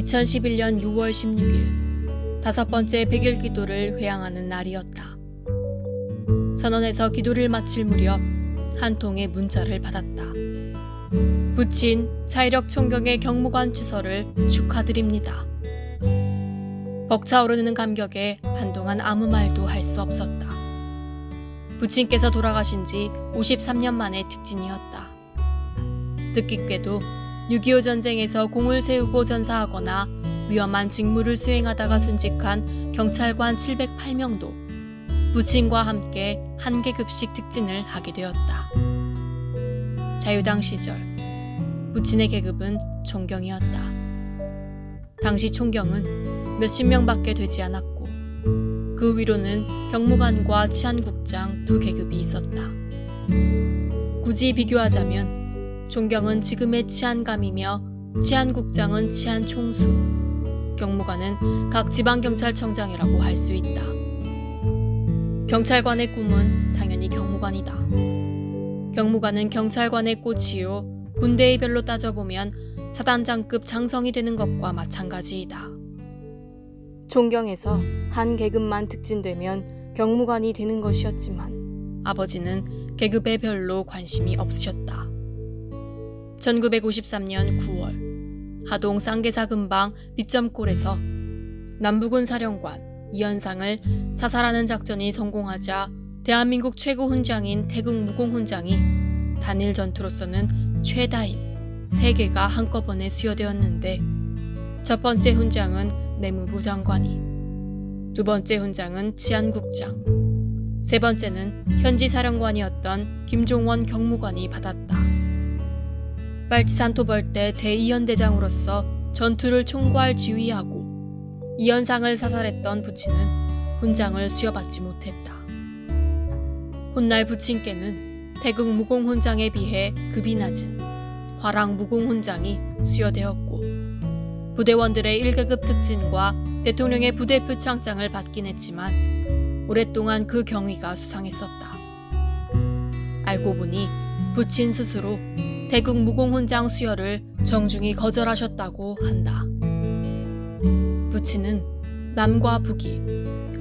2011년 6월 16일 다섯 번째 백일 기도를 회양하는 날이었다. 선원에서 기도를 마칠 무렵 한 통의 문자를 받았다. 부친 차이력 총경의 경무관 주서를 축하드립니다. 벅차오르는 감격에 한동안 아무 말도 할 수 없었다. 부친께서 돌아가신 지 53년 만의 특진이었다. 뜻깊게도 6.25 전쟁에서 공을 세우고 전사하거나 위험한 직무를 수행하다가 순직한 경찰관 708명도 부친과 함께 한 계급씩 특진을 하게 되었다. 자유당 시절 부친의 계급은 총경이었다. 당시 총경은 몇십 명밖에 되지 않았고 그 위로는 경무관과 치안국장 두 계급이 있었다. 굳이 비교하자면 존경은 지금의 치안감이며 치안국장은 치안총수, 경무관은 각 지방경찰청장이라고 할 수 있다. 경찰관의 꿈은 당연히 경무관이다. 경무관은 경찰관의 꽃이요. 군대의 별로 따져보면 사단장급 장성이 되는 것과 마찬가지이다. 존경에서 한 계급만 특진되면 경무관이 되는 것이었지만 아버지는 계급에 별로 관심이 없으셨다. 1953년 9월 하동 쌍계사 근방 빗점골에서 남부군 사령관 이현상을 사살하는 작전이 성공하자 대한민국 최고 훈장인 태국 무공 훈장이 단일 전투로서는 최다인 세 개가 한꺼번에 수여되었는데 첫 번째 훈장은 내무부 장관이 두 번째 훈장은 치안국장 세 번째는 현지 사령관이었던 김종원 경무관이 받았다. 빨치산 토벌 때 제2연대장으로서 전투를 총괄 지휘하고 이현상을 사살했던 부친은 훈장을 수여받지 못했다. 훗날 부친께는 태국 무공 훈장에 비해 급이 낮은 화랑 무공 훈장이 수여되었고 부대원들의 1계급 특진과 대통령의 부대 표창장을 받긴 했지만 오랫동안 그 경위가 수상했었다. 알고 보니 부친 스스로 태국 무공훈장 수여를 정중히 거절하셨다고 한다. 부친은 남과 북이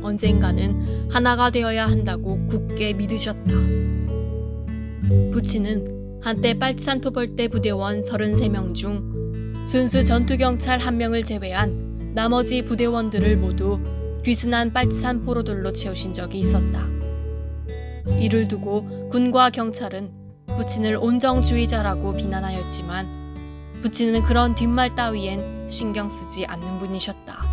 언젠가는 하나가 되어야 한다고 굳게 믿으셨다. 부친은 한때 빨치산 토벌대 부대원 33명 중 순수 전투경찰 1명을 제외한 나머지 부대원들을 모두 귀순한 빨치산 포로들로 채우신 적이 있었다. 이를 두고 군과 경찰은 부친을 온정주의자라고 비난하였지만 부친은 그런 뒷말 따위엔 신경 쓰지 않는 분이셨다.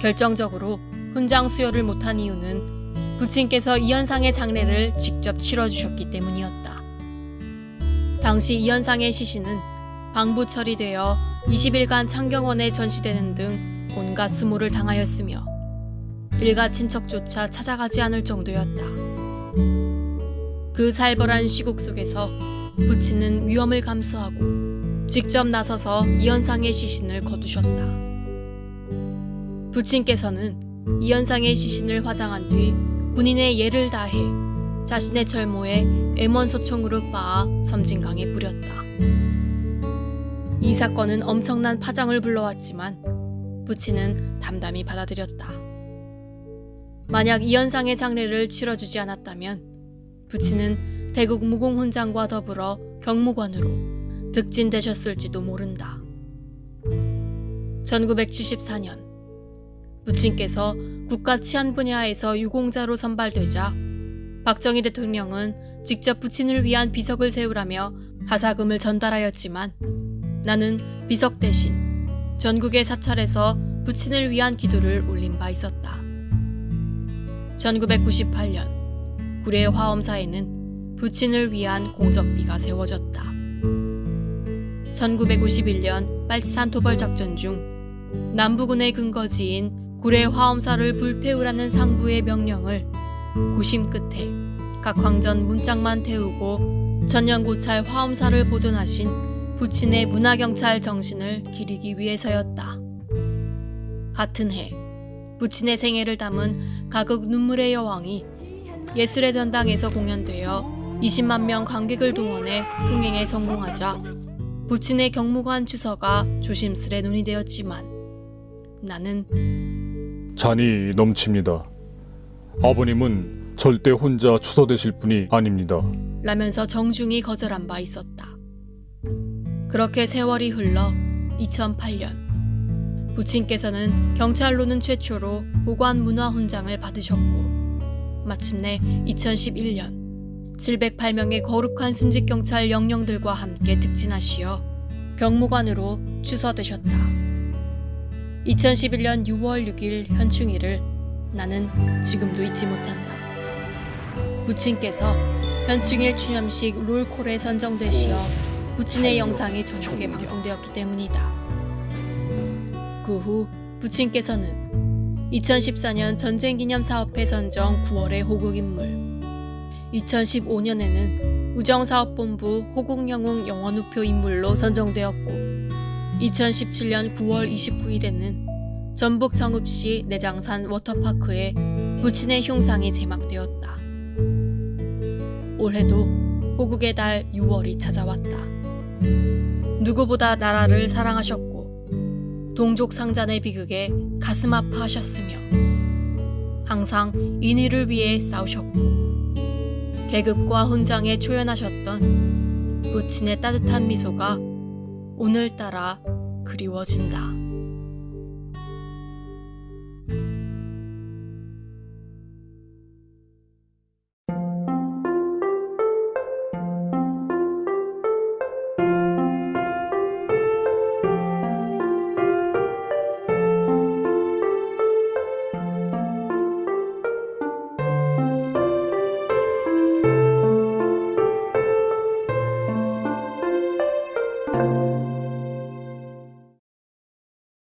결정적으로 훈장 수여를 못한 이유는 부친께서 이현상의 장례를 직접 치러주셨기 때문이었다. 당시 이현상의 시신은 방부 처리되어 20일간 창경원에 전시되는 등 온갖 수모를 당하였으며 일가 친척조차 찾아가지 않을 정도였다. 그 살벌한 시국 속에서 부친은 위험을 감수하고 직접 나서서 이현상의 시신을 거두셨다. 부친께서는 이현상의 시신을 화장한 뒤 군인의 예를 다해 자신의 철모에 M1소총으로 빻아 섬진강에 뿌렸다. 이 사건은 엄청난 파장을 불러왔지만 부친은 담담히 받아들였다. 만약 이현상의 장례를 치러주지 않았다면 부친은 대국 무공훈장과 더불어 경무관으로 득진되셨을지도 모른다. 1974년 부친께서 국가 치안 분야에서 유공자로 선발되자 박정희 대통령은 직접 부친을 위한 비석을 세우라며 하사금을 전달하였지만 나는 비석 대신 전국의 사찰에서 부친을 위한 기도를 올린 바 있었다. 1998년 구례 화엄사에는 부친을 위한 공적비가 세워졌다. 1951년 빨치산 토벌 작전 중 남부군의 근거지인 구례 화엄사를 불태우라는 상부의 명령을 고심 끝에 각 황전 문짝만 태우고 전년고찰 화엄사를 보존하신 부친의 문화경찰 정신을 기리기 위해서였다. 같은 해 부친의 생애를 담은 가극 눈물의 여왕이 예술의 전당에서 공연되어 20만 명 관객을 동원해 흥행에 성공하자 부친의 경무관 주서가 조심스레 눈이 되었지만 나는 잔이 넘칩니다. 아버님은 절대 혼자 추서되실 분이 아닙니다. 라면서 정중히 거절한 바 있었다. 그렇게 세월이 흘러 2008년 부친께서는 경찰로는 최초로 보관 문화 훈장을 받으셨고 마침내 2011년 708명의 거룩한 순직 경찰 영령들과 함께 특진하시어 경무관으로 추서되셨다. 2011년 6월 6일 현충일을 나는 지금도 잊지 못한다. 부친께서 현충일 추념식 롤콜에 선정되시어 부친의 영상이 전국에 방송되었기 때문이다. 그 후 부친께서는 2014년 전쟁기념사업회 선정 9월의 호국인물, 2015년에는 우정사업본부 호국영웅 영원우표 인물로 선정되었고 2017년 9월 29일에는 전북 정읍시 내장산 워터파크에 부친의 흉상이 제막되었다. 올해도 호국의 달 6월이 찾아왔다. 누구보다 나라를 사랑하셨고 동족 상잔의 비극에 가슴 아파하셨으며 항상 인의를 위해 싸우셨고 계급과 훈장에 초연하셨던 부친의 따뜻한 미소가 오늘따라 그리워진다.